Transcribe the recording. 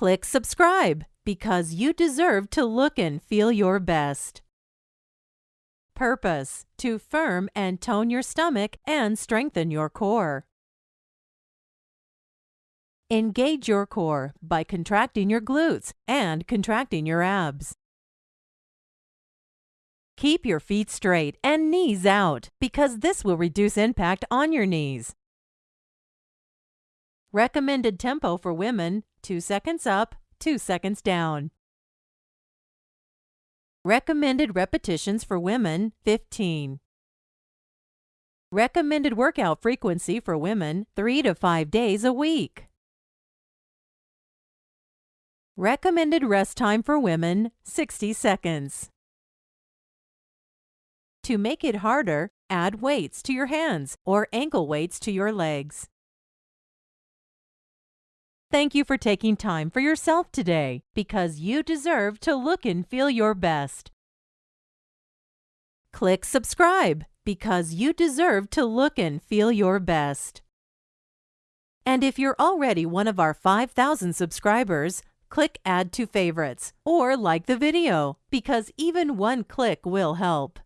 Click subscribe because you deserve to look and feel your best. Purpose to firm and tone your stomach and strengthen your core. Engage your core by contracting your glutes and contracting your abs. Keep your feet straight and knees out because this will reduce impact on your knees. Recommended tempo for women 2 seconds up, 2 seconds down. Recommended repetitions for women 15. Recommended workout frequency for women 3 to 5 days a week. Recommended rest time for women 60 seconds. To make it harder, add weights to your hands or ankle weights to your legs. Thank you for taking time for yourself today because you deserve to look and feel your best. Click subscribe because you deserve to look and feel your best. And if you're already one of our 5,000 subscribers, click Add to Favorites or like the video because even one click will help.